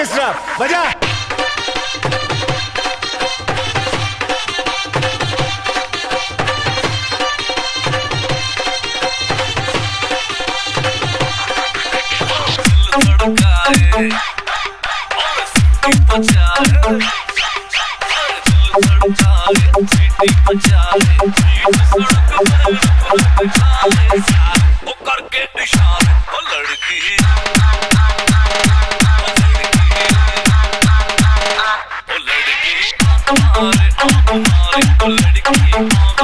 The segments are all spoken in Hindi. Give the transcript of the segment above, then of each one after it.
ऑर्केस्ट्रा बजा करके लड़की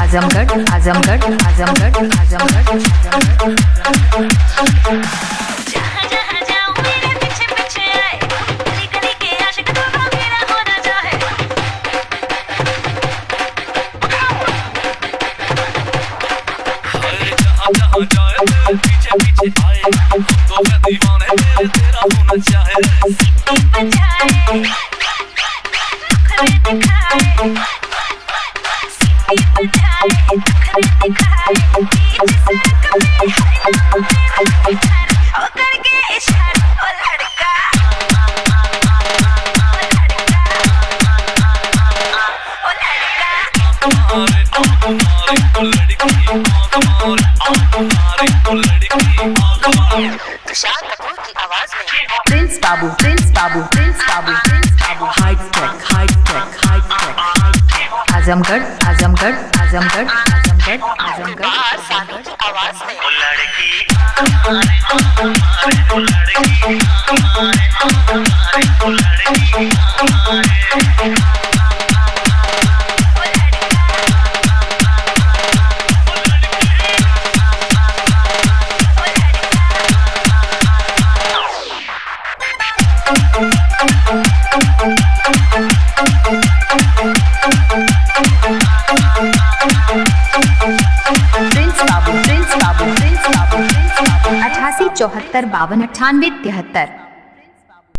आजमगढ़ आजमगढ़ आजमगढ़ मारे आए तो मैं दीवाने तेरे तेरा होना चाहे लड़का सानू Azamgarh. की आवाज़ में आँख मारे ओ लड़की आँख मारे अठासी चौहत्तर बावन अट्ठानवे तिहत्तर।